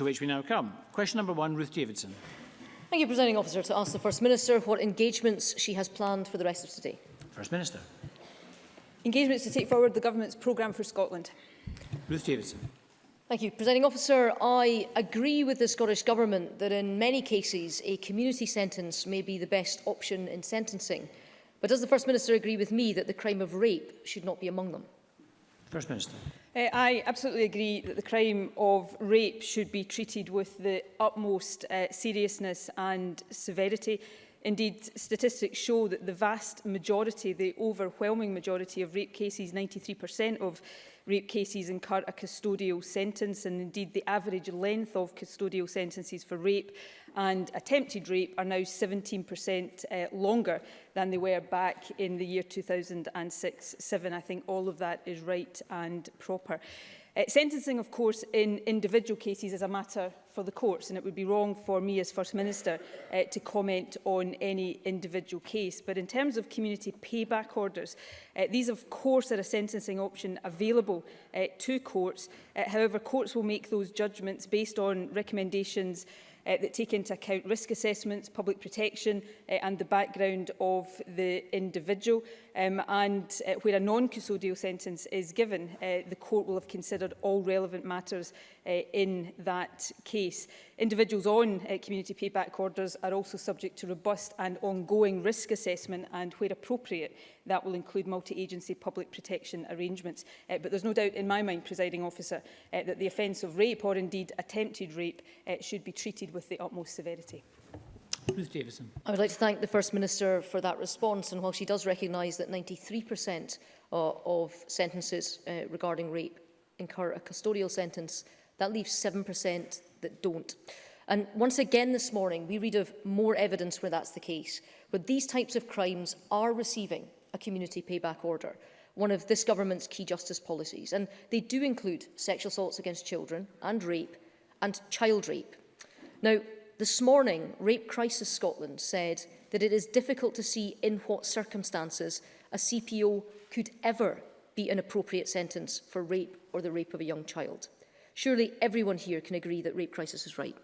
to which we now come. Question number one, Ruth Davidson. Thank you, Presiding Officer, to ask the First Minister what engagements she has planned for the rest of today. First Minister. Engagements to take forward the Government's programme for Scotland. Ruth Davidson. Thank you. Presiding Officer, I agree with the Scottish Government that in many cases a community sentence may be the best option in sentencing. But does the First Minister agree with me that the crime of rape should not be among them? First Minister. Uh, I absolutely agree that the crime of rape should be treated with the utmost uh, seriousness and severity. Indeed, statistics show that the vast majority, the overwhelming majority of rape cases, 93% of rape cases incur a custodial sentence and indeed the average length of custodial sentences for rape and attempted rape are now 17% uh, longer than they were back in the year 2006 07 I think all of that is right and proper. Uh, sentencing, of course, in individual cases is a matter for the courts, and it would be wrong for me as First Minister uh, to comment on any individual case. But in terms of community payback orders, uh, these, of course, are a sentencing option available uh, to courts. Uh, however, courts will make those judgments based on recommendations uh, uh, that take into account risk assessments, public protection uh, and the background of the individual. Um, and uh, where a non-custodial sentence is given, uh, the court will have considered all relevant matters uh, in that case. Individuals on uh, community payback orders are also subject to robust and ongoing risk assessment and, where appropriate, that will include multi-agency public protection arrangements. Uh, but there's no doubt in my mind, presiding officer, uh, that the offence of rape or indeed attempted rape uh, should be treated with the utmost severity. Ruth Davison. I would like to thank the First Minister for that response and while she does recognise that 93% uh, of sentences uh, regarding rape incur a custodial sentence, that leaves 7% that don't. And once again this morning, we read of more evidence where that's the case, where these types of crimes are receiving a community payback order, one of this government's key justice policies. And they do include sexual assaults against children and rape and child rape. Now, this morning, Rape Crisis Scotland said that it is difficult to see in what circumstances a CPO could ever be an appropriate sentence for rape or the rape of a young child. Surely everyone here can agree that rape crisis is right.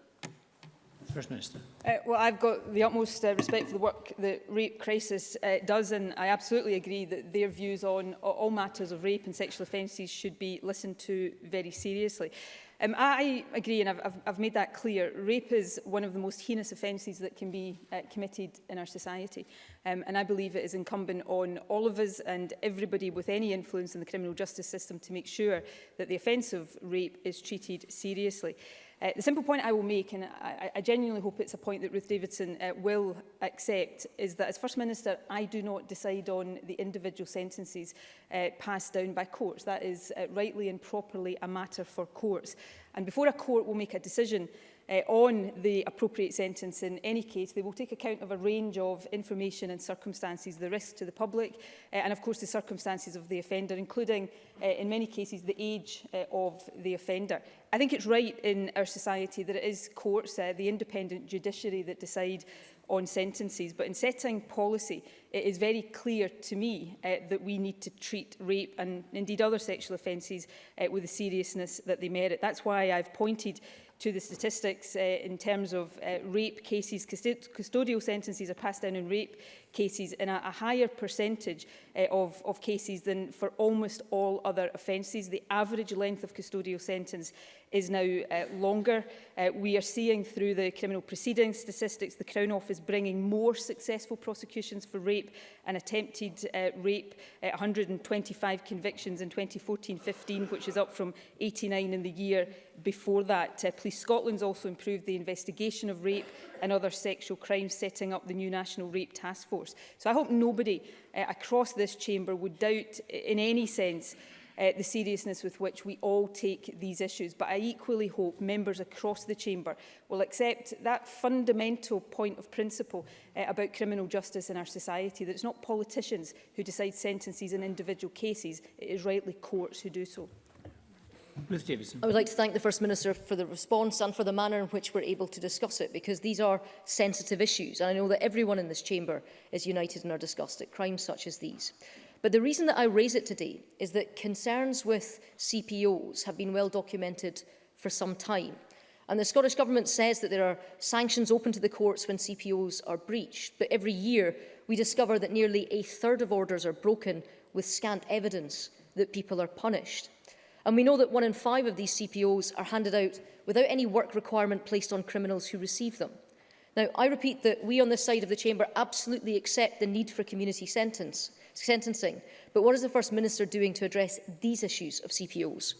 First Minister. Uh, well, I've got the utmost uh, respect for the work that Rape Crisis uh, does, and I absolutely agree that their views on all matters of rape and sexual offences should be listened to very seriously. Um, I agree, and I've, I've, I've made that clear, rape is one of the most heinous offences that can be uh, committed in our society. Um, and I believe it is incumbent on all of us and everybody with any influence in the criminal justice system to make sure that the offence of rape is treated seriously. Uh, the simple point I will make, and I, I genuinely hope it's a point that Ruth Davidson uh, will accept, is that as First Minister, I do not decide on the individual sentences uh, passed down by courts. That is uh, rightly and properly a matter for courts. And before a court will make a decision, uh, on the appropriate sentence in any case. They will take account of a range of information and circumstances, the risk to the public, uh, and of course the circumstances of the offender, including uh, in many cases the age uh, of the offender. I think it's right in our society that it is courts, uh, the independent judiciary that decide on sentences. But in setting policy, it is very clear to me uh, that we need to treat rape and indeed other sexual offences uh, with the seriousness that they merit. That's why I've pointed to the statistics uh, in terms of uh, rape cases. custodial sentences are passed down in rape cases in a, a higher percentage uh, of, of cases than for almost all other offences. The average length of custodial sentence is now uh, longer. Uh, we are seeing through the criminal proceedings statistics the Crown Office bringing more successful prosecutions for rape and attempted uh, rape, uh, 125 convictions in 2014-15, which is up from 89 in the year before that. Uh, Police Scotland's also improved the investigation of rape and other sexual crimes, setting up the new National Rape Task Force course. So I hope nobody uh, across this chamber would doubt uh, in any sense uh, the seriousness with which we all take these issues. But I equally hope members across the chamber will accept that fundamental point of principle uh, about criminal justice in our society, that it's not politicians who decide sentences in individual cases, it is rightly courts who do so. Ruth Davidson. I would like to thank the First Minister for the response and for the manner in which we're able to discuss it, because these are sensitive issues, and I know that everyone in this chamber is united in our disgust at crimes such as these. But the reason that I raise it today is that concerns with CPOs have been well documented for some time. And the Scottish Government says that there are sanctions open to the courts when CPOs are breached, but every year we discover that nearly a third of orders are broken with scant evidence that people are punished. And we know that one in five of these CPOs are handed out without any work requirement placed on criminals who receive them. Now, I repeat that we on this side of the chamber absolutely accept the need for community sentence, sentencing, but what is the First Minister doing to address these issues of CPOs?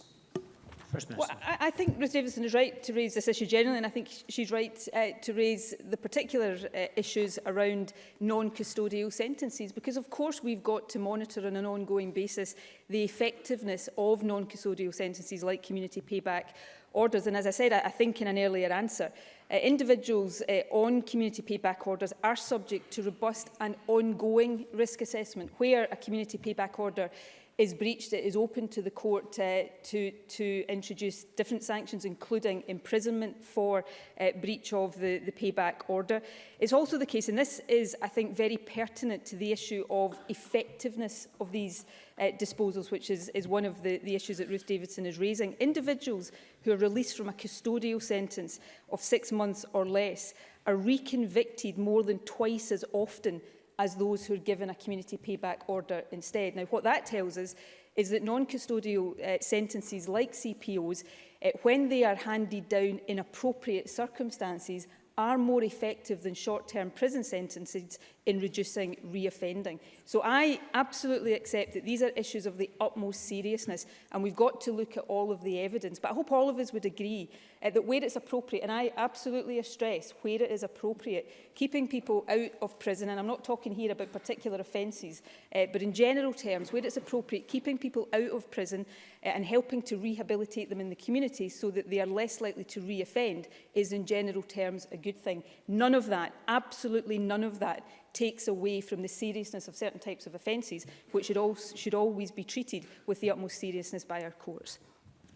First Minister. Well, I, I think Ruth Davidson is right to raise this issue generally, and I think she's right uh, to raise the particular uh, issues around non-custodial sentences, because of course we've got to monitor on an ongoing basis the effectiveness of non-custodial sentences like community payback orders. And as I said, I, I think in an earlier answer, uh, individuals uh, on community payback orders are subject to robust and ongoing risk assessment where a community payback order is breached, it is open to the court uh, to, to introduce different sanctions, including imprisonment for uh, breach of the, the payback order. It's also the case, and this is, I think, very pertinent to the issue of effectiveness of these uh, disposals, which is, is one of the, the issues that Ruth Davidson is raising. Individuals who are released from a custodial sentence of six months or less are reconvicted more than twice as often as those who are given a community payback order instead. Now, what that tells us is that non-custodial uh, sentences like CPOs, uh, when they are handed down in appropriate circumstances, are more effective than short-term prison sentences, in reducing reoffending. So I absolutely accept that these are issues of the utmost seriousness and we've got to look at all of the evidence. But I hope all of us would agree uh, that where it's appropriate, and I absolutely stress where it is appropriate, keeping people out of prison, and I'm not talking here about particular offences, uh, but in general terms, where it's appropriate, keeping people out of prison uh, and helping to rehabilitate them in the community so that they are less likely to reoffend is in general terms a good thing. None of that, absolutely none of that takes away from the seriousness of certain types of offences, which should, also, should always be treated with the utmost seriousness by our courts.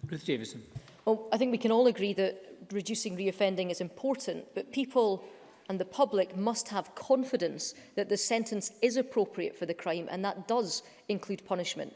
Ruth Davison. Well, I think we can all agree that reducing reoffending is important, but people and the public must have confidence that the sentence is appropriate for the crime, and that does include punishment.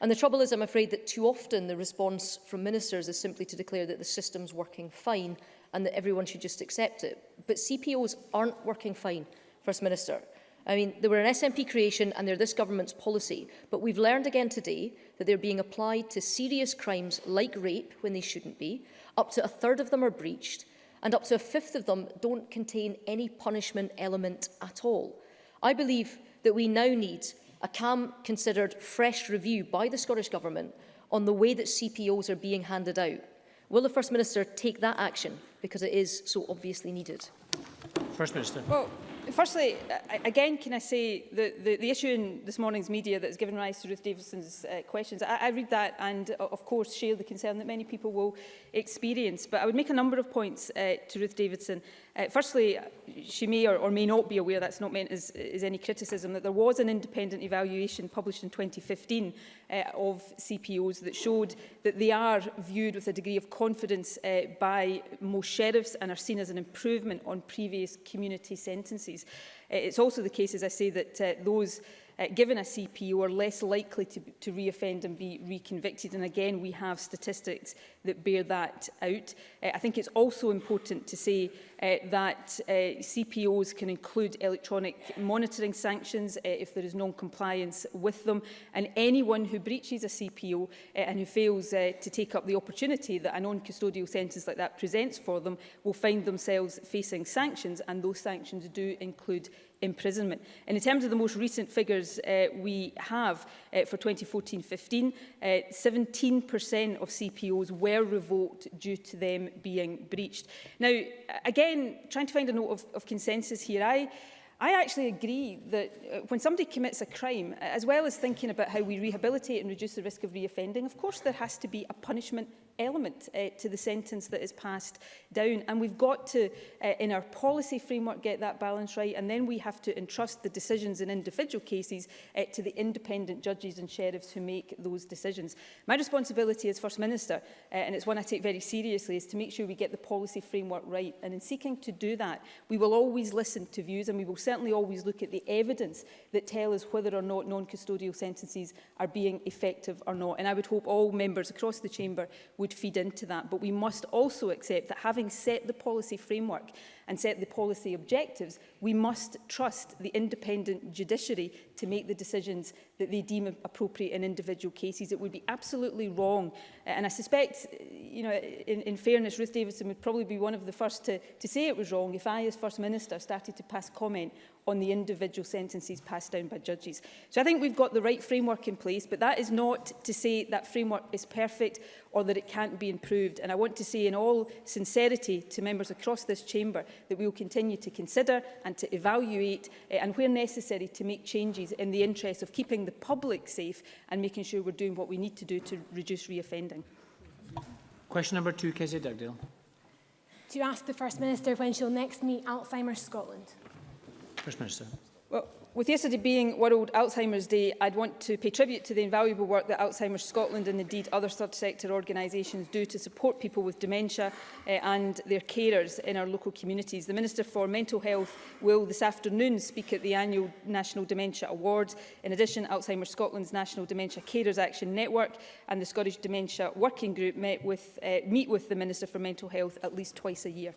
And the trouble is, I'm afraid, that too often the response from ministers is simply to declare that the system's working fine and that everyone should just accept it. But CPOs aren't working fine. First Minister. I mean, they were an SNP creation and they're this government's policy, but we've learned again today that they're being applied to serious crimes like rape when they shouldn't be, up to a third of them are breached, and up to a fifth of them don't contain any punishment element at all. I believe that we now need a calm, considered, fresh review by the Scottish Government on the way that CPOs are being handed out. Will the First Minister take that action because it is so obviously needed? First Minister. Well, firstly, again, can I say the, the, the issue in this morning's media that has given rise to Ruth Davidson's uh, questions, I, I read that and, uh, of course, share the concern that many people will experience. But I would make a number of points uh, to Ruth Davidson. Uh, firstly, she may or, or may not be aware, that's not meant as, as any criticism, that there was an independent evaluation published in 2015 uh, of CPOs that showed that they are viewed with a degree of confidence uh, by most sheriffs and are seen as an improvement on previous community sentences cases. Uh, it's also the case, as I say, that uh, those uh, given a CPO are less likely to, to reoffend and be reconvicted. And again, we have statistics that bear that out. Uh, I think it's also important to say Uh, that uh, CPOs can include electronic monitoring sanctions uh, if there is non-compliance with them. And anyone who breaches a CPO uh, and who fails uh, to take up the opportunity that a non-custodial sentence like that presents for them will find themselves facing sanctions, and those sanctions do include imprisonment. And in terms of the most recent figures uh, we have uh, for 2014-15, 17% uh, of CPOs were revoked due to them being breached. Now, again, again, trying to find a note of, of consensus here, I, I actually agree that uh, when somebody commits a crime, as well as thinking about how we rehabilitate and reduce the risk of reoffending, of course there has to be a punishment element uh, to the sentence that is passed down. And we've got to, uh, in our policy framework, get that balance right. And then we have to entrust the decisions in individual cases uh, to the independent judges and sheriffs who make those decisions. My responsibility as First Minister, uh, and it's one I take very seriously, is to make sure we get the policy framework right. And in seeking to do that, we will always listen to views and we will certainly always look at the evidence that tell us whether or not non-custodial sentences are being effective or not. And I would hope all members across the chamber would would feed into that. But we must also accept that having set the policy framework and set the policy objectives, we must trust the independent judiciary to make the decisions that they deem appropriate in individual cases. It would be absolutely wrong. Uh, and I suspect, uh, you know, in, in fairness, Ruth Davidson would probably be one of the first to, to say it was wrong if I, as First Minister, started to pass comment on the individual sentences passed down by judges. So I think we've got the right framework in place, but that is not to say that framework is perfect or that it can't be improved. And I want to say in all sincerity to members across this chamber that we will continue to consider and to evaluate uh, and where necessary to make changes in the interest of keeping the public safe and making sure we're doing what we need to do to reduce reoffending. Question number two, Kezia Dugdale. To ask the First Minister when she'll next meet Alzheimer's Scotland? First Minister. Well, With yesterday being World Alzheimer's Day, I'd want to pay tribute to the invaluable work that Alzheimer's Scotland and indeed other third sector organisations do to support people with dementia uh, and their carers in our local communities. The Minister for Mental Health will this afternoon speak at the annual National Dementia Awards. In addition, Alzheimer's Scotland's National Dementia Carers Action Network and the Scottish Dementia Working Group met with, uh, meet with the Minister for Mental Health at least twice a year.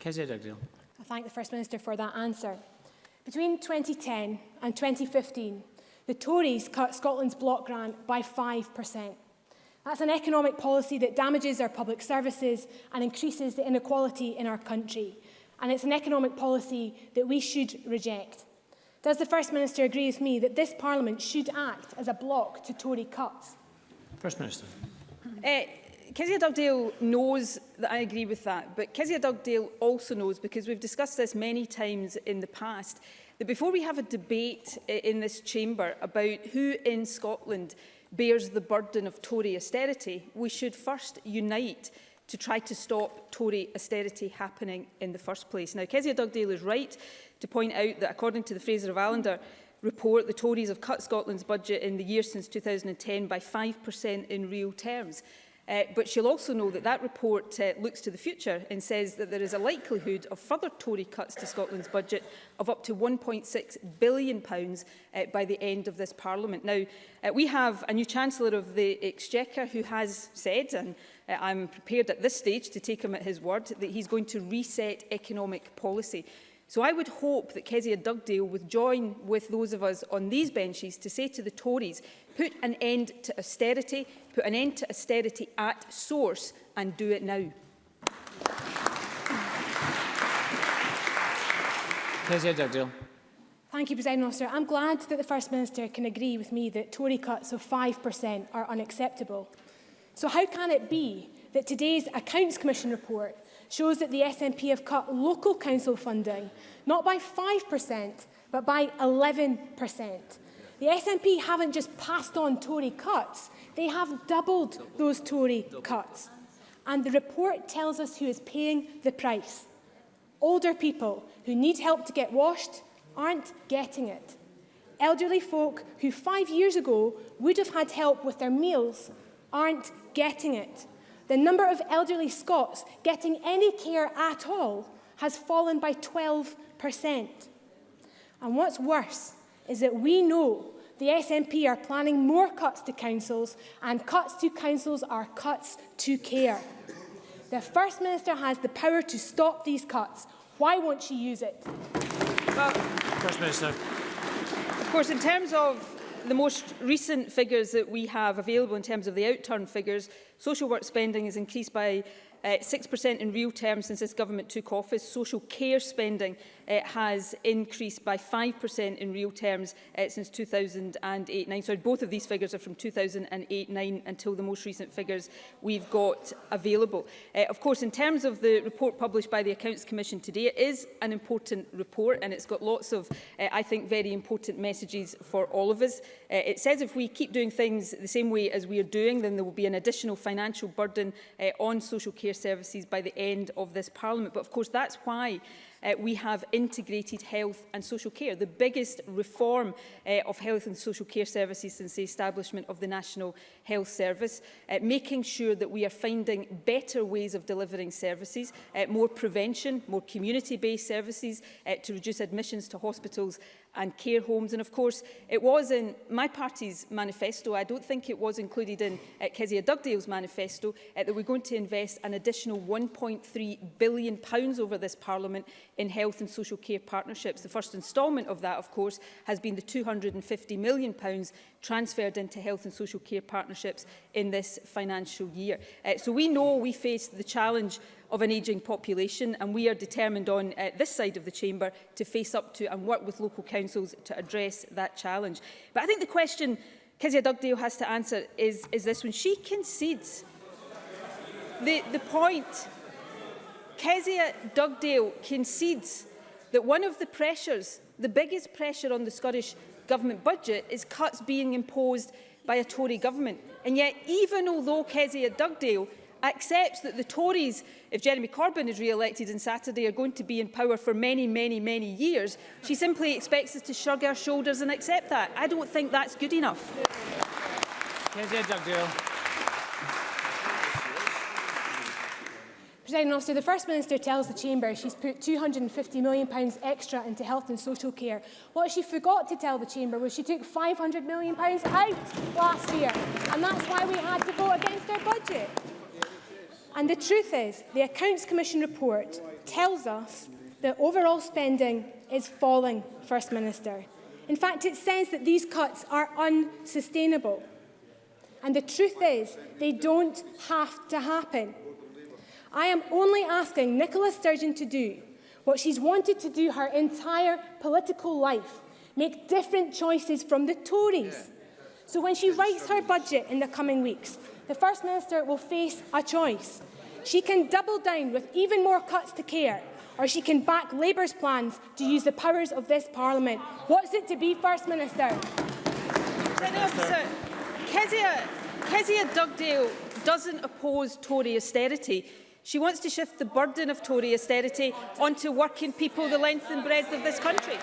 Kezia Dugdale. I thank the First Minister for that answer. Between 2010 and 2015, the Tories cut Scotland's block grant by 5%. That's an economic policy that damages our public services and increases the inequality in our country. And it's an economic policy that we should reject. Does the First Minister agree with me that this Parliament should act as a block to Tory cuts? First Minister. Uh, Kezia Dugdale knows that I agree with that, but Kezia Dugdale also knows, because we've discussed this many times in the past, that before we have a debate in this chamber about who in Scotland bears the burden of Tory austerity, we should first unite to try to stop Tory austerity happening in the first place. Now, Kezia Dugdale is right to point out that according to the Fraser of Allender report, the Tories have cut Scotland's budget in the year since 2010 by 5% in real terms. Uh, but she'll also know that that report uh, looks to the future and says that there is a likelihood of further Tory cuts to Scotland's budget of up to £1.6 billion pounds, uh, by the end of this Parliament. Now, uh, we have a new Chancellor of the Exchequer who has said, and uh, I'm prepared at this stage to take him at his word, that he's going to reset economic policy. So I would hope that Kezia Dugdale would join with those of us on these benches to say to the Tories, put an end to austerity, put an end to austerity at source and do it now. Thank you, President Officer. I'm glad that the First Minister can agree with me that Tory cuts of 5% are unacceptable. So how can it be that today's Accounts Commission report shows that the SNP have cut local council funding not by 5% but by 11%? The SNP haven't just passed on Tory cuts, they have doubled those Tory cuts. And the report tells us who is paying the price. Older people who need help to get washed aren't getting it. Elderly folk who five years ago would have had help with their meals aren't getting it. The number of elderly Scots getting any care at all has fallen by 12%. And what's worse, is that we know the SNP are planning more cuts to councils, and cuts to councils are cuts to care. The First Minister has the power to stop these cuts. Why won't she use it? Well, First Minister. Of course, in terms of the most recent figures that we have available in terms of the outturn figures, social work spending is increased by uh, eh, 6% in real terms since this government took office. Social care spending uh, has increased by 5% in real terms uh, since 2008-9. So both of these figures are from 2008-9 until the most recent figures we've got available. Uh, of course, in terms of the report published by the Accounts Commission today, it is an important report and it's got lots of, uh, I think, very important messages for all of us. Uh, it says if we keep doing things the same way as we are doing, then there will be an additional financial burden uh, on social care care services by the end of this Parliament. But of course, that's why uh, we have integrated health and social care, the biggest reform uh, of health and social care services since the establishment of the National Health Service, uh, making sure that we are finding better ways of delivering services, uh, more prevention, more community-based services uh, to reduce admissions to hospitals and care homes. And of course, it was in my party's manifesto, I don't think it was included in uh, Kezia Dugdale's manifesto, uh, that we're going to invest an additional £1.3 billion pounds over this parliament in health and social care partnerships. The first instalment of that, of course, has been the £250 million pounds transferred into health and social care partnerships in this financial year. Uh, so we know we face the challenge of an ageing population and we are determined on uh, this side of the chamber to face up to and work with local councils to address that challenge. But I think the question Kezia Dugdale has to answer is, is this when She concedes the, the point. Kezia Dugdale concedes that one of the pressures, the biggest pressure on the Scottish government budget is cuts being imposed by a Tory government. And yet, even although Kezia Dugdale accepts that the Tories, if Jeremy Corbyn is re-elected on Saturday, are going to be in power for many, many, many years, she simply expects us to shrug our shoulders and accept that. I don't think that's good enough. Kezia Dugdale. President Officer, the First Minister tells the Chamber she's put £250 million pounds extra into health and social care. What she forgot to tell the Chamber was she took £500 million pounds out last year, and that's why we had to vote against our budget. And the truth is, the Accounts Commission report tells us that overall spending is falling, First Minister. In fact, it says that these cuts are unsustainable. And the truth is, they don't have to happen. I am only asking Nicola Sturgeon to do what she's wanted to do her entire political life, make different choices from the Tories. So when she writes her budget in the coming weeks, the First Minister will face a choice. She can double down with even more cuts to care, or she can back Labour's plans to use the powers of this Parliament. What's it to be First Minister? Kezia Dugdale doesn't oppose Tory austerity. She wants to shift the burden of Tory austerity onto working people the length and breadth of this country.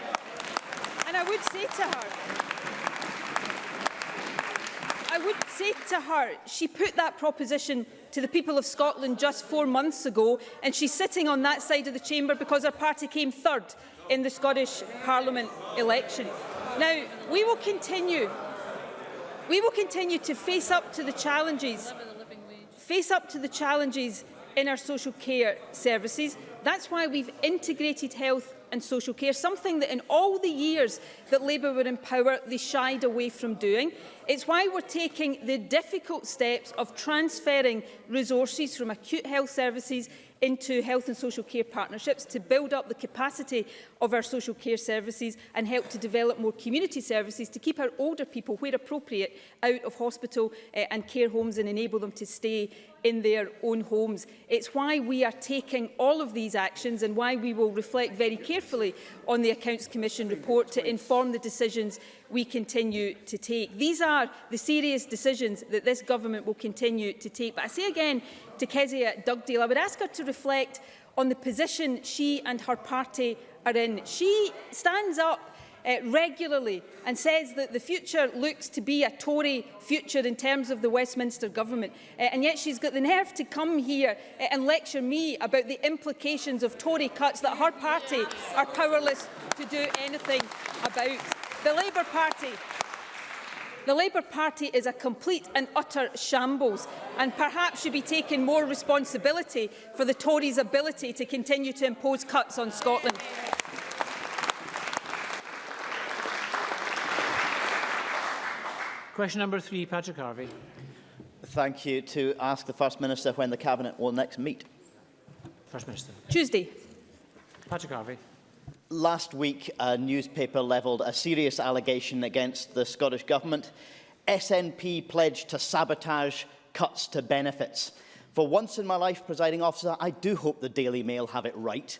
And I would say to her, I would say to her, she put that proposition to the people of Scotland just four months ago, and she's sitting on that side of the chamber because her party came third in the Scottish Parliament election. Now, we will continue. We will continue to face up to the challenges face up to the challenges in our social care services. That's why we've integrated health and social care, something that in all the years that Labour were in power, they shied away from doing. It's why we're taking the difficult steps of transferring resources from acute health services into health and social care partnerships to build up the capacity of our social care services and help to develop more community services to keep our older people, where appropriate, out of hospital uh, and care homes and enable them to stay in their own homes. It's why we are taking all of these actions and why we will reflect very carefully on the Accounts Commission report to inform the decisions we continue to take. These are the serious decisions that this government will continue to take. But I say again to Kezia Dugdale, I would ask her to reflect on the position she and her party are in. She stands up uh, regularly and says that the future looks to be a Tory future in terms of the Westminster government. Uh, and yet she's got the nerve to come here uh, and lecture me about the implications of Tory cuts that her party are powerless to do anything about. The Labour Party The Labour Party is a complete and utter shambles and perhaps should be taking more responsibility for the Tories' ability to continue to impose cuts on Scotland. Question number three, Patrick Harvey. Thank you. To ask the First Minister when the Cabinet will next meet. First Minister. Tuesday. Patrick Harvey. Last week, a newspaper levelled a serious allegation against the Scottish Government. SNP pledged to sabotage cuts to benefits. For once in my life, presiding officer, I do hope the Daily Mail have it right.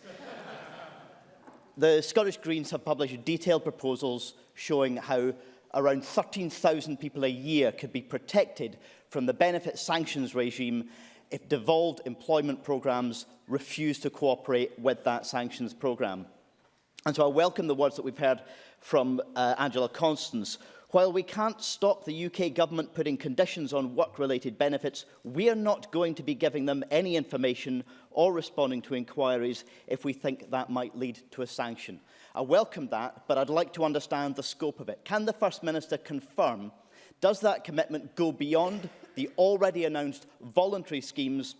the Scottish Greens have published detailed proposals showing how around 13,000 people a year could be protected from the benefit sanctions regime if devolved employment programmes refuse to cooperate with that sanctions programme. And so I welcome the words that we've heard from uh, Angela Constance, While we can't stop the UK government putting conditions on work-related benefits, we are not going to be giving them any information or responding to inquiries if we think that might lead to a sanction. I welcome that, but I'd like to understand the scope of it. Can the First Minister confirm, does that commitment go beyond the already announced voluntary schemes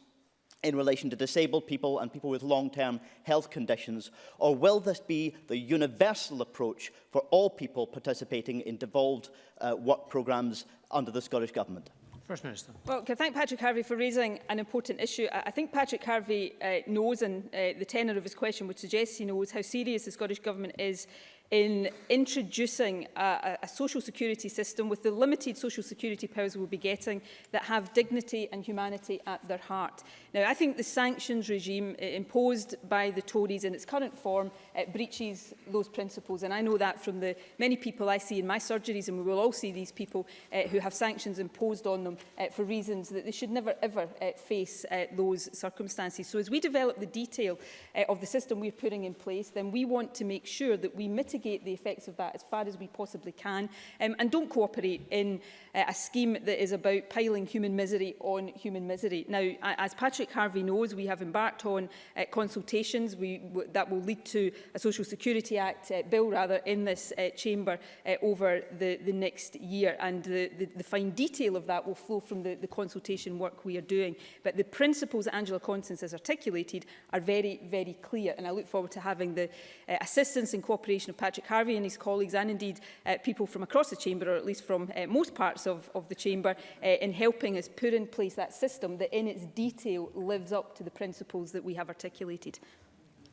in relation to disabled people and people with long-term health conditions? Or will this be the universal approach for all people participating in devolved uh, work programmes under the Scottish Government? First Minister. Well, can I thank Patrick Harvey for raising an important issue. I, think Patrick Harvey uh, knows, and uh, the tenor of his question would suggest he knows, how serious the Scottish Government is in introducing a, a social security system with the limited social security powers we'll be getting that have dignity and humanity at their heart. Now, I think the sanctions regime uh, imposed by the Tories in its current form uh, breaches those principles. And I know that from the many people I see in my surgeries, and we will all see these people uh, who have sanctions imposed on them uh, for reasons that they should never, ever uh, face uh, those circumstances. So as we develop the detail uh, of the system we're putting in place, then we want to make sure that we mitigate the effects of that as far as we possibly can um, and don't cooperate in uh, a scheme that is about piling human misery on human misery. Now, as Patrick Patrick Harvey knows, we have embarked on uh, consultations we, that will lead to a Social Security Act uh, bill rather in this uh, chamber uh, over the, the next year and the, the, the fine detail of that will flow from the, the consultation work we are doing. But the principles that Angela Constance has articulated are very, very clear and I look forward to having the uh, assistance and cooperation of Patrick Harvey and his colleagues and indeed uh, people from across the chamber or at least from uh, most parts of, of the chamber uh, in helping us put in place that system that in its detail lives up to the principles that we have articulated.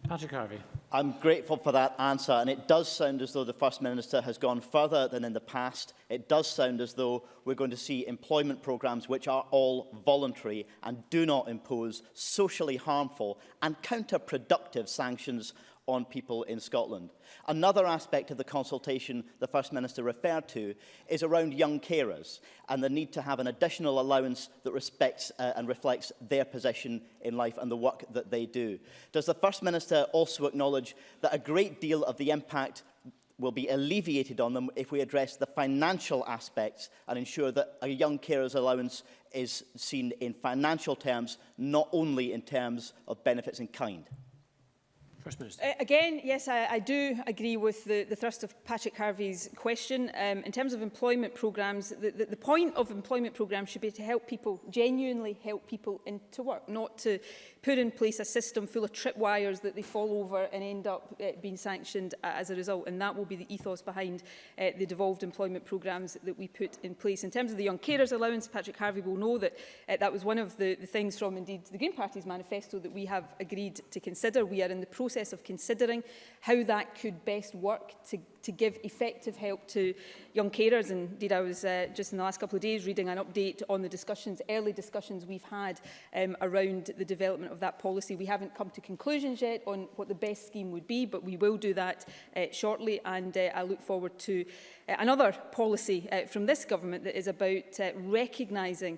Patrick Harvey. I'm grateful for that answer, and it does sound as though the First Minister has gone further than in the past. It does sound as though we're going to see employment programmes which are all voluntary and do not impose socially harmful and counterproductive sanctions on people in Scotland. Another aspect of the consultation the First Minister referred to is around young carers and the need to have an additional allowance that respects uh, and reflects their position in life and the work that they do. Does the First Minister also acknowledge that a great deal of the impact will be alleviated on them if we address the financial aspects and ensure that a young carer's allowance is seen in financial terms, not only in terms of benefits in kind. First Minister. Uh, again, yes, I, I do agree with the, the thrust of Patrick Harvey's question. Um, in terms of employment programmes, the, the, the point of employment programmes should be to help people, genuinely help people into work, not to put in place a system full of tripwires that they fall over and end up uh, being sanctioned as a result. And that will be the ethos behind uh, the devolved employment programmes that we put in place. In terms of the Young Carers Allowance, Patrick Harvey will know that uh, that was one of the, the things from, indeed, the Green Party's manifesto that we have agreed to consider. We are in the process process of considering how that could best work to to give effective help to young carers. And indeed, I was uh, just in the last couple of days reading an update on the discussions, early discussions we've had um, around the development of that policy. We haven't come to conclusions yet on what the best scheme would be, but we will do that uh, shortly. And uh, I look forward to uh, another policy uh, from this government that is about uh, recognising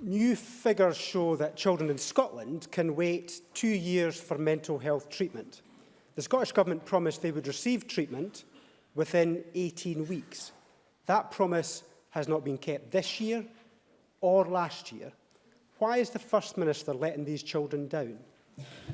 New figures show that children in Scotland can wait two years for mental health treatment. The Scottish Government promised they would receive treatment within 18 weeks. That promise has not been kept this year or last year, why is the First Minister letting these children down?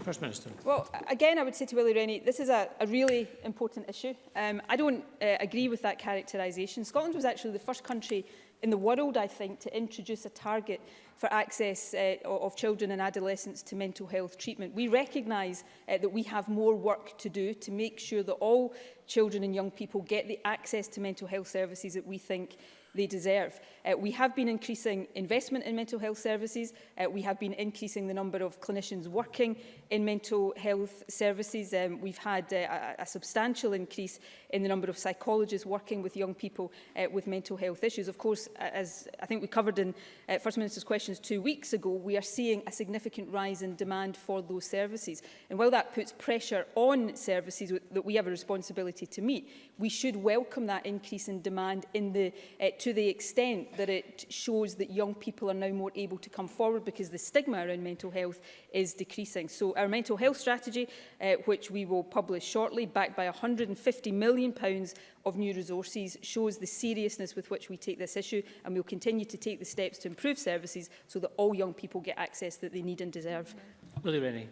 First Minister. Well, again, I would say to Willie Rennie, this is a, a really important issue. Um, I don't uh, agree with that characterisation. Scotland was actually the first country in the world, I think, to introduce a target for access uh, of children and adolescents to mental health treatment. We recognise uh, that we have more work to do to make sure that all children and young people get the access to mental health services that we think they deserve. Uh, we have been increasing investment in mental health services. Uh, we have been increasing the number of clinicians working in mental health services. Um, we've had uh, a, a substantial increase in the number of psychologists working with young people uh, with mental health issues. Of course, as I think we covered in uh, First Minister's questions two weeks ago, we are seeing a significant rise in demand for those services. And while that puts pressure on services that we have a responsibility to meet, we should welcome that increase in demand in the uh, to to the extent that it shows that young people are now more able to come forward because the stigma around mental health is decreasing. So our mental health strategy, uh, which we will publish shortly, backed by £150 million pounds of new resources, shows the seriousness with which we take this issue and we'll continue to take the steps to improve services so that all young people get access that they need and deserve. Willie Rennie.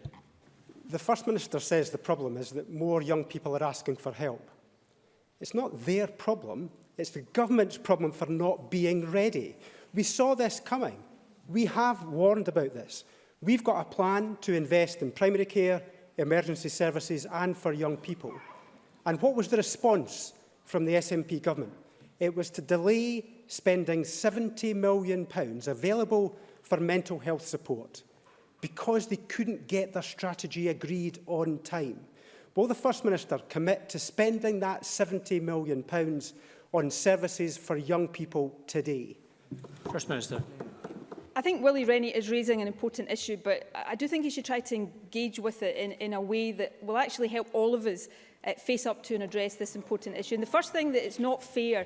The First Minister says the problem is that more young people are asking for help. It's not their problem, It's the government's problem for not being ready. We saw this coming. We have warned about this. We've got a plan to invest in primary care, emergency services and for young people. And what was the response from the SNP government? It was to delay spending £70 million available for mental health support because they couldn't get their strategy agreed on time. Will the First Minister commit to spending that £70 million on services for young people today? First Minister. I think Willie Rennie is raising an important issue, but I do think he should try to engage with it in, in a way that will actually help all of us uh, face up to and address this important issue. And the first thing that it's not fair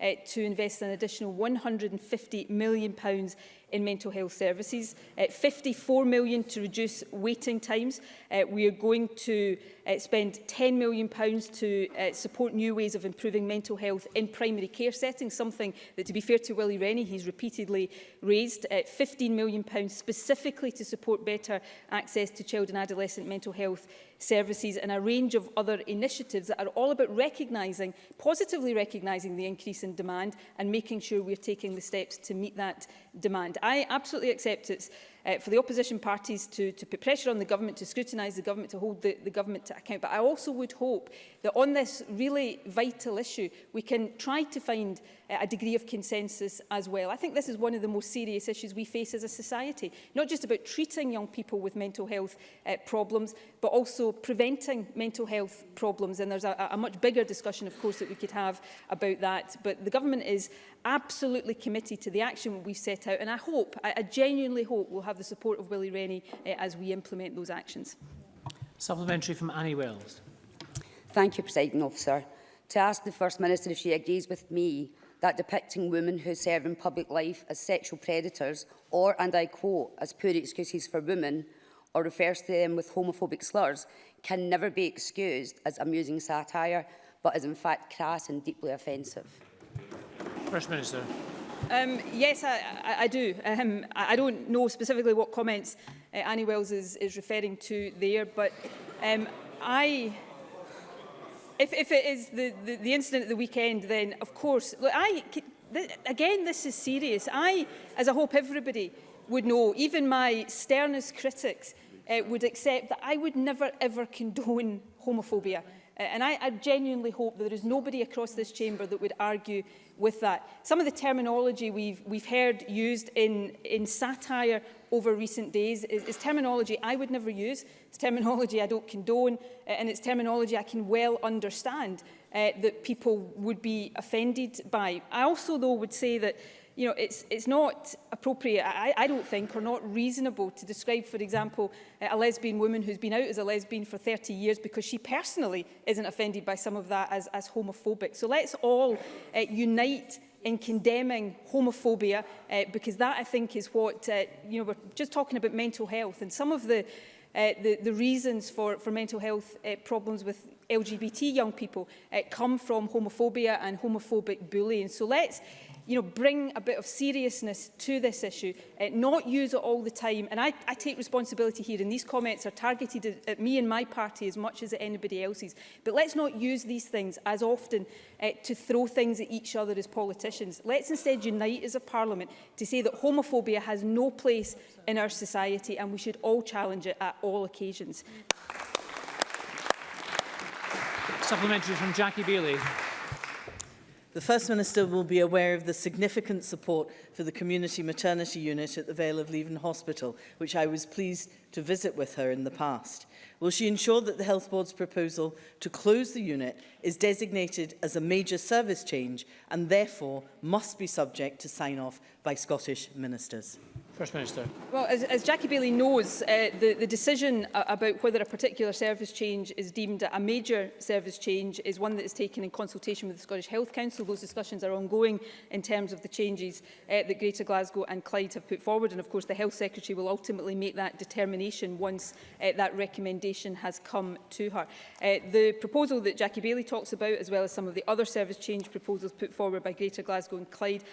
uh, to invest an additional £150 million pounds in mental health services, uh, 54 million to reduce waiting times. Uh, we are going to uh, spend 10 million pounds to uh, support new ways of improving mental health in primary care settings, something that to be fair to Willie Rennie, he's repeatedly raised, uh, 15 million pounds specifically to support better access to child and adolescent mental health services and a range of other initiatives that are all about recognising, positively recognising the increase in demand and making sure we're taking the steps to meet that demand. I absolutely accept it's uh, for the opposition parties to, to put pressure on the government, to scrutinise the government, to hold the, the government to account. But I also would hope that on this really vital issue, we can try to find uh, a degree of consensus as well. I think this is one of the most serious issues we face as a society, not just about treating young people with mental health uh, problems, but also preventing mental health problems. And there's a, a much bigger discussion, of course, that we could have about that. But the government is absolutely committed to the action we've set out and I hope, I, I genuinely hope we'll have the support of Willie Rennie uh, as we implement those actions. Supplementary from Annie Wells. Thank you, President Officer. To ask the First Minister if she agrees with me that depicting women who serve in public life as sexual predators or, and I quote, as poor excuses for women or refers to them with homophobic slurs can never be excused as amusing satire but is in fact crass and deeply offensive. First Minister. Um, yes, I, I do. Um, I don't know specifically what comments uh, Annie Wells is, is referring to there, but um, I if, if it is the, the, the incident at the weekend, then of course, look, I, th again, this is serious. I, as I hope everybody would know, even my sternest critics uh, would accept that I would never ever condone homophobia. Uh, and I, I genuinely hope that there is nobody across this chamber that would argue with that. Some of the terminology we've, we've heard used in, in satire over recent days is, is terminology I would never use, it's terminology I don't condone, uh, and it's terminology I can well understand uh, that people would be offended by. I also, though, would say that you know, it's, it's not appropriate, I, I don't think, or not reasonable to describe, for example, eh, a lesbian woman who's been out as a lesbian for 30 years because she personally isn't offended by some of that as, as homophobic. So let's all uh, unite in condemning homophobia uh, because that I think is what uh, you know we're just talking about mental health and some of the uh, the, the reasons for, for mental health uh, problems with LGBT young people uh, come from homophobia and homophobic bullying. So let's you know, bring a bit of seriousness to this issue, uh, not use it all the time. And I, I take responsibility here, and these comments are targeted at, at me and my party as much as at anybody else's. But let's not use these things as often uh, to throw things at each other as politicians. Let's instead unite as a parliament to say that homophobia has no place in our society and we should all challenge it at all occasions. Supplementary from Jackie Bailey. The First Minister will be aware of the significant support for the Community Maternity Unit at the Vale of Leven Hospital, which I was pleased to visit with her in the past. Will she ensure that the Health Board's proposal to close the unit is designated as a major service change and therefore must be subject to sign-off by Scottish ministers? First Minister. Well, as, as Jackie Bailey knows, uh, the, the decision about whether a particular service change is deemed a major service change is one that is taken in consultation with the Scottish Health Council. Those discussions are ongoing in terms of the changes uh, that Greater Glasgow and Clyde have put forward. And of course, the Health Secretary will ultimately make that determination once uh, that recommendation has come to her. Uh, the proposal that Jackie Bailey talks about, as well as some of the other service change proposals put forward by Greater Glasgow and Clyde,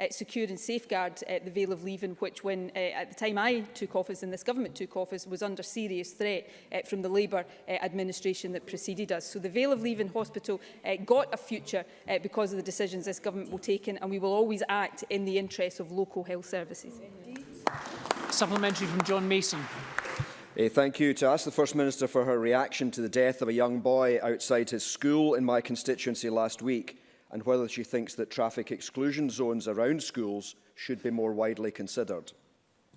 uh, secure and safeguard uh, the Vale of Leaven, which, when uh, at the time I took office and this government took office, was under serious threat uh, from the Labour uh, administration that preceded us. So the Vale of Leaven Hospital uh, got a future uh, because of the decisions this government will take, in, and we will always act in the interests of local health services. Supplementary from John Mason. A thank you to ask the First Minister for her reaction to the death of a young boy outside his school in my constituency last week and whether she thinks that traffic exclusion zones around schools should be more widely considered.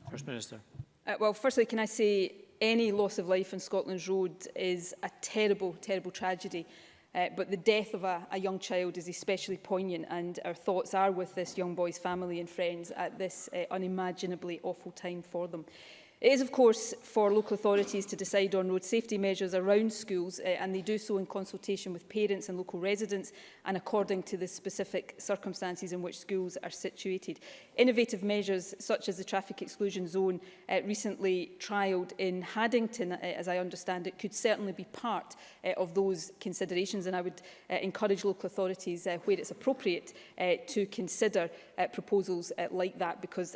First Minister. Uh, well, firstly, can I say any loss of life in Scotland's road is a terrible, terrible tragedy. Uh, but the death of a, a young child is especially poignant and our thoughts are with this young boy's family and friends at this uh, unimaginably awful time for them. It is, of course, for local authorities to decide on road safety measures around schools, uh, and they do so in consultation with parents and local residents and according to the specific circumstances in which schools are situated. Innovative measures, such as the traffic exclusion zone uh, recently trialled in Haddington, uh, as I understand it, could certainly be part uh, of those considerations, and I would uh, encourage local authorities, uh, where it's appropriate, uh, to consider uh, proposals uh, like that because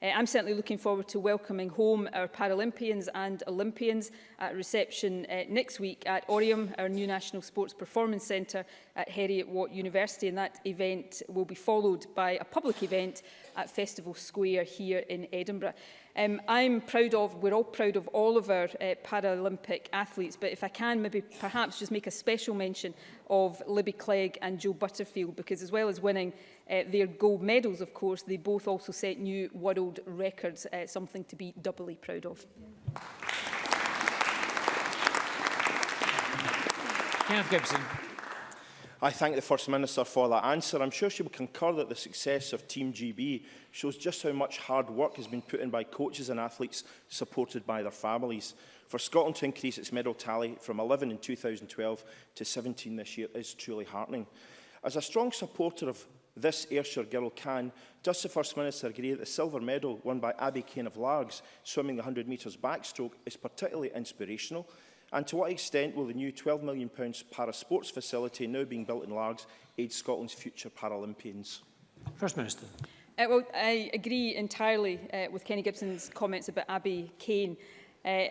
Uh, I'm certainly looking forward to welcoming home our Paralympians and Olympians at reception uh, next week at Orium, our new National Sports Performance Centre at Heriot-Watt University, and that event will be followed by a public event at Festival Square here in Edinburgh. Um, I'm proud of, we're all proud of all of our uh, Paralympic athletes, but if I can maybe perhaps just make a special mention of Libby Clegg and Joe Butterfield, because as well as winning uh, their gold medals, of course, they both also set new world records, uh, something to be doubly proud of. Kenneth Gibson. I thank the First Minister for that answer. I'm sure she will concur that the success of Team GB shows just how much hard work has been put in by coaches and athletes supported by their families. For Scotland to increase its medal tally from 11 in 2012 to 17 this year is truly heartening. As a strong supporter of this Ayrshire girl can, does the First Minister agree that the silver medal won by Abby Kane of Largs, swimming the 100 metres backstroke, is particularly inspirational And to what extent will the new £12 million para-sports facility now being built in Largs aid Scotland's future Paralympians? First Minister. Uh, well, I agree entirely uh, with Kenny Gibson's comments about Abby Kane. Uh,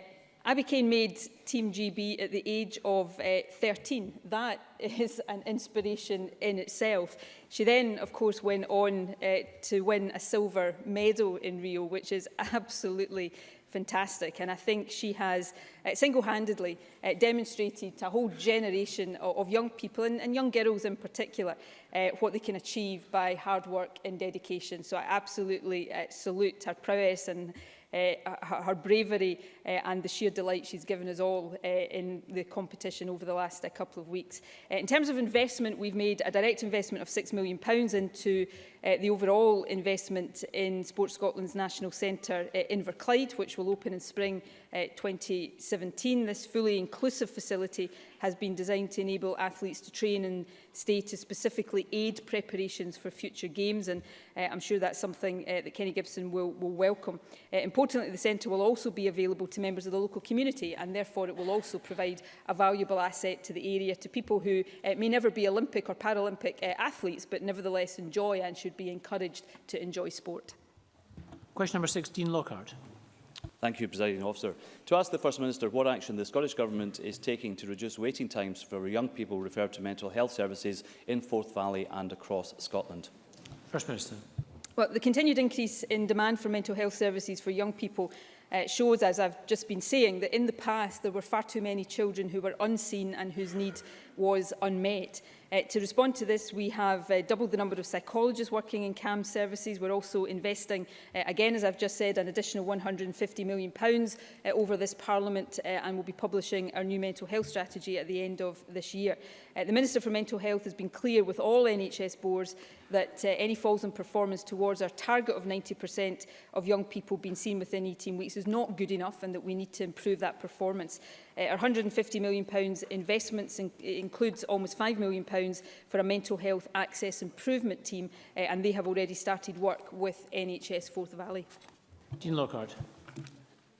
Abby Kane made Team GB at the age of uh, 13. That is an inspiration in itself. She then, of course, went on uh, to win a silver medal in Rio, which is absolutely fantastic. And I think she has uh, single-handedly uh, demonstrated to a whole generation of, of young people, and, and young girls in particular, uh, what they can achieve by hard work and dedication. So I absolutely uh, salute her prowess and her, eh, her bravery eh, and the sheer delight she's given us all eh, in the competition over the last couple of weeks. in terms of investment, we've made a direct investment of £6 million pounds into the overall investment in Sports Scotland's National Centre uh, Inverclyde, which will open in spring 2017. This fully inclusive facility has been designed to enable athletes to train and stay to specifically aid preparations for future games. And uh, I'm sure that's something uh, that Kenny Gibson will, will welcome. Uh, importantly, the centre will also be available to members of the local community and therefore it will also provide a valuable asset to the area to people who uh, may never be Olympic or Paralympic uh, athletes but nevertheless enjoy and should be encouraged to enjoy sport. Question number 16, Lockhart. Thank you, Presiding Officer. To ask the First Minister what action the Scottish Government is taking to reduce waiting times for young people referred to mental health services in Forth Valley and across Scotland. First Minister. Well, the continued increase in demand for mental health services for young people uh, shows, as I've just been saying, that in the past there were far too many children who were unseen and whose need was unmet. Uh, to respond to this, we have uh, doubled the number of psychologists working in CAM services. We're also investing, uh, again, as I've just said, an additional £150 million pounds, uh, over this Parliament uh, and we'll be publishing our new mental health strategy at the end of this year. Uh, the Minister for Mental Health has been clear with all NHS boards that uh, any falls in performance towards our target of 90% of young people being seen within 18 weeks is not good enough and that we need to improve that performance. Uh, our £150 million investments in, in includes almost £5 million for a mental health access improvement team uh, and they have already started work with NHS Forth Valley. Dean Lockhart.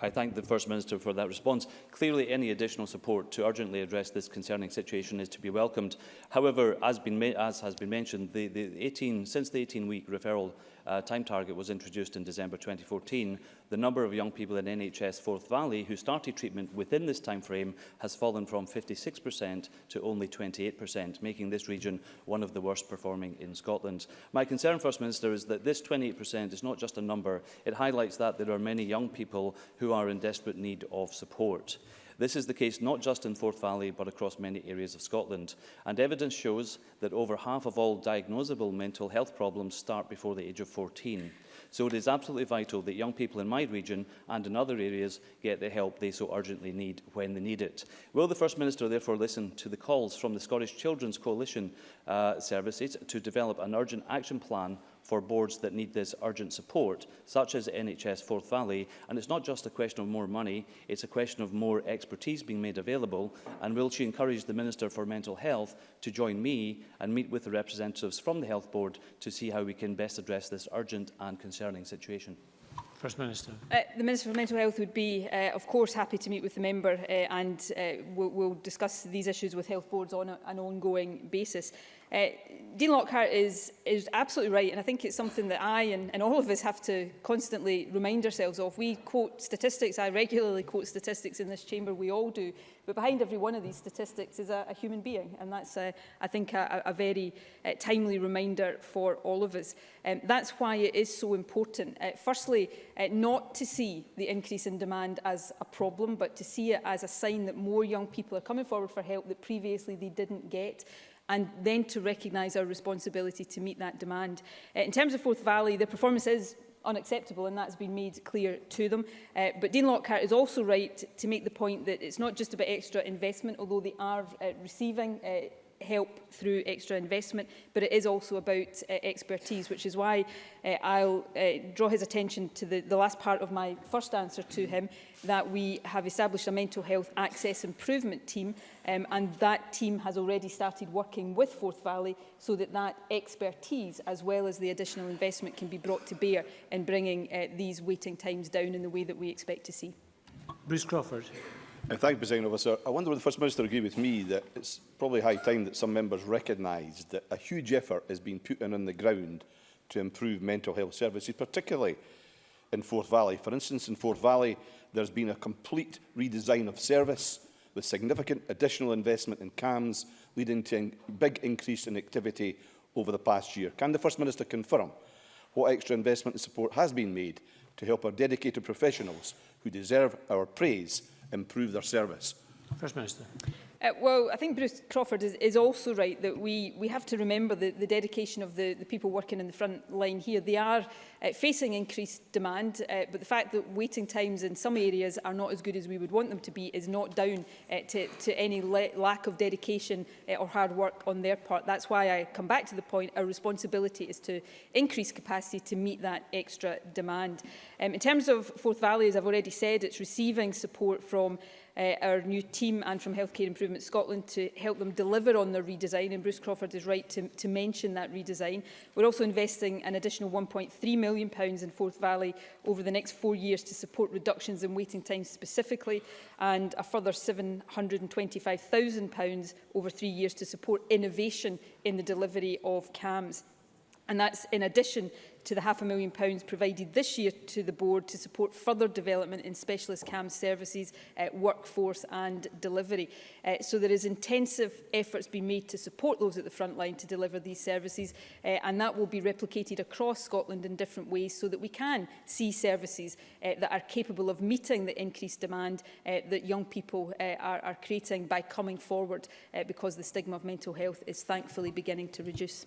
I thank the First Minister for that response. Clearly, any additional support to urgently address this concerning situation is to be welcomed. However, as, been as has been mentioned, the, the 18, since the 18-week referral uh, time target was introduced in December 2014, the number of young people in NHS Forth Valley who started treatment within this time frame has fallen from 56% to only 28%, making this region one of the worst performing in Scotland. My concern, First Minister, is that this 28% is not just a number, it highlights that there are many young people who are in desperate need of support. This is the case not just in Forth Valley, but across many areas of Scotland. And evidence shows that over half of all diagnosable mental health problems start before the age of 14. So it is absolutely vital that young people in my region and in other areas get the help they so urgently need when they need it. Will the First Minister therefore listen to the calls from the Scottish Children's Coalition uh, Services to develop an urgent action plan for boards that need this urgent support, such as NHS Forth Valley. And it's not just a question of more money, it's a question of more expertise being made available. And will she encourage the Minister for Mental Health to join me and meet with the representatives from the Health Board to see how we can best address this urgent and concerning situation? First Minister. Uh, the Minister for Mental Health would be, uh, of course, happy to meet with the member uh, and uh, we'll, we'll discuss these issues with health boards on a, an ongoing basis. Uh, Dean Lockhart is, is absolutely right, and I think it's something that I and, and all of us have to constantly remind ourselves of. We quote statistics, I regularly quote statistics in this chamber, we all do, but behind every one of these statistics is a, a human being, and that's, a, I think, a, a very uh, timely reminder for all of us. Um, that's why it is so important. Uh, firstly, uh, not to see the increase in demand as a problem, but to see it as a sign that more young people are coming forward for help that previously they didn't get and then to recognise our responsibility to meet that demand. Uh, in terms of Forth Valley, the performance is unacceptable and that's been made clear to them. Uh, but Dean Lockhart is also right to make the point that it's not just about extra investment, although they are uh, receiving uh, help through extra investment, but it is also about uh, expertise, which is why uh, I'll uh, draw his attention to the, the last part of my first answer to him, that we have established a mental health access improvement team um, and that team has already started working with Forth Valley so that that expertise as well as the additional investment can be brought to bear in bringing uh, these waiting times down in the way that we expect to see. Bruce Crawford. Uh, thank you, President Officer. I wonder if the First Minister agree with me that it's probably high time that some members recognise that a huge effort has been put in on the ground to improve mental health services, particularly in Forth Valley. For instance, in Forth Valley, there's been a complete redesign of service with significant additional investment in CAMs, leading to a big increase in activity over the past year. Can the First Minister confirm what extra investment and support has been made to help our dedicated professionals who deserve our praise improve their service? First Minister. Uh, well, I think Bruce Crawford is, is also right that we, we have to remember the, the dedication of the, the people working in the front line here. They are uh, facing increased demand, uh, but the fact that waiting times in some areas are not as good as we would want them to be is not down uh, to, to any lack of dedication uh, or hard work on their part. That's why I come back to the point, our responsibility is to increase capacity to meet that extra demand. Um, in terms of Forth Valley, as I've already said, it's receiving support from uh, our new team and from Healthcare Improvement Scotland to help them deliver on their redesign and Bruce Crawford is right to, to mention that redesign. We're also investing an additional £1.3 million pounds in Forth Valley over the next four years to support reductions in waiting times specifically and a further £725,000 over three years to support innovation in the delivery of CAMS. And that's in addition to the half a million pounds provided this year to the board to support further development in specialist CAM services, uh, workforce and delivery. Uh, so there is intensive efforts being made to support those at the front line to deliver these services uh, and that will be replicated across Scotland in different ways so that we can see services uh, that are capable of meeting the increased demand uh, that young people uh, are, are creating by coming forward uh, because the stigma of mental health is thankfully beginning to reduce.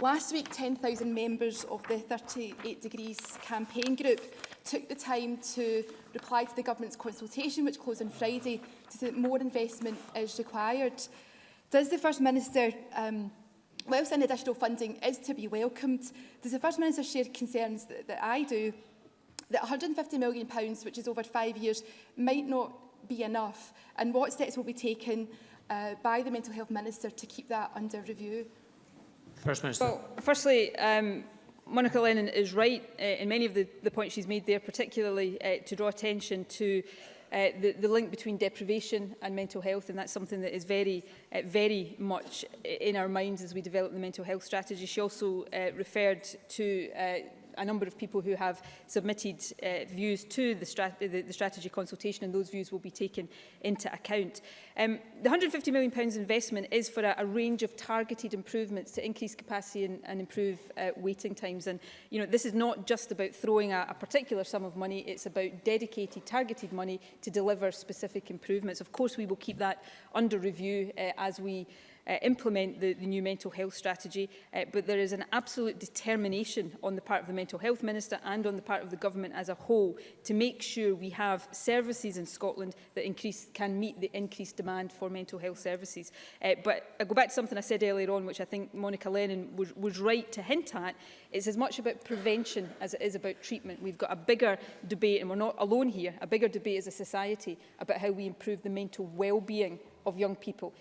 Last week, 10,000 members of the 38 Degrees campaign group took the time to reply to the government's consultation, which closed on Friday, to say that more investment is required. Does the First Minister, um, whilst any additional funding is to be welcomed, does the First Minister share concerns that, that I do that £150 million, which is over five years, might not be enough? And what steps will be taken uh, by the Mental Health Minister to keep that under review? First Minister. Well, firstly, um, Monica Lennon is right uh, in many of the, the points she's made there, particularly uh, to draw attention to uh, the, the link between deprivation and mental health, and that's something that is very, uh, very much in our minds as we develop the mental health strategy. She also uh, referred to uh, a number of people who have submitted uh, views to the, strat the, the strategy consultation and those views will be taken into account. Um, the £150 million investment is for a, a range of targeted improvements to increase capacity and, and improve uh, waiting times. And you know, this is not just about throwing a, a particular sum of money, it's about dedicated, targeted money to deliver specific improvements. Of course, we will keep that under review uh, as we uh, implement the, the new mental health strategy, uh, but there is an absolute determination on the part of the Mental Health Minister and on the part of the government as a whole to make sure we have services in Scotland that increase, can meet the increased demand for mental health services. Uh, but I go back to something I said earlier on, which I think Monica Lennon was, was right to hint at. It's as much about prevention as it is about treatment. We've got a bigger debate, and we're not alone here, a bigger debate as a society about how we improve the mental well-being of young people,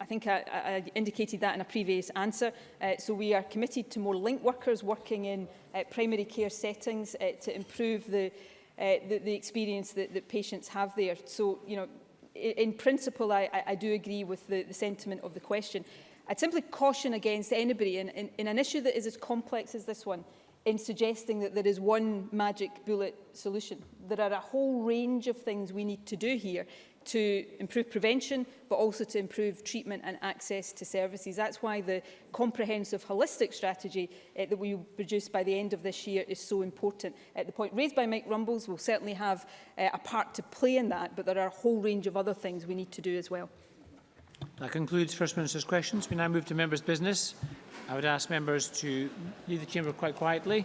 I think I, I indicated that in a previous answer. Uh, so we are committed to more link workers working in uh, primary care settings uh, to improve the, uh, the, the experience that, that patients have there. So, you know, in, in principle, I, I, I do agree with the, the sentiment of the question. I'd simply caution against anybody in, in, in an issue that is as complex as this one in suggesting that there is one magic bullet solution. there are a whole range of things we need to do here to improve prevention but also to improve treatment and access to services. That's why the comprehensive holistic strategy uh, that we will produce by the end of this year is so important. At the point raised by Mike Rumbles, we'll certainly have uh, a part to play in that but there are a whole range of other things we need to do as well. That concludes First Minister's questions. We now move to members' business. I would ask members to leave the chamber quite quietly.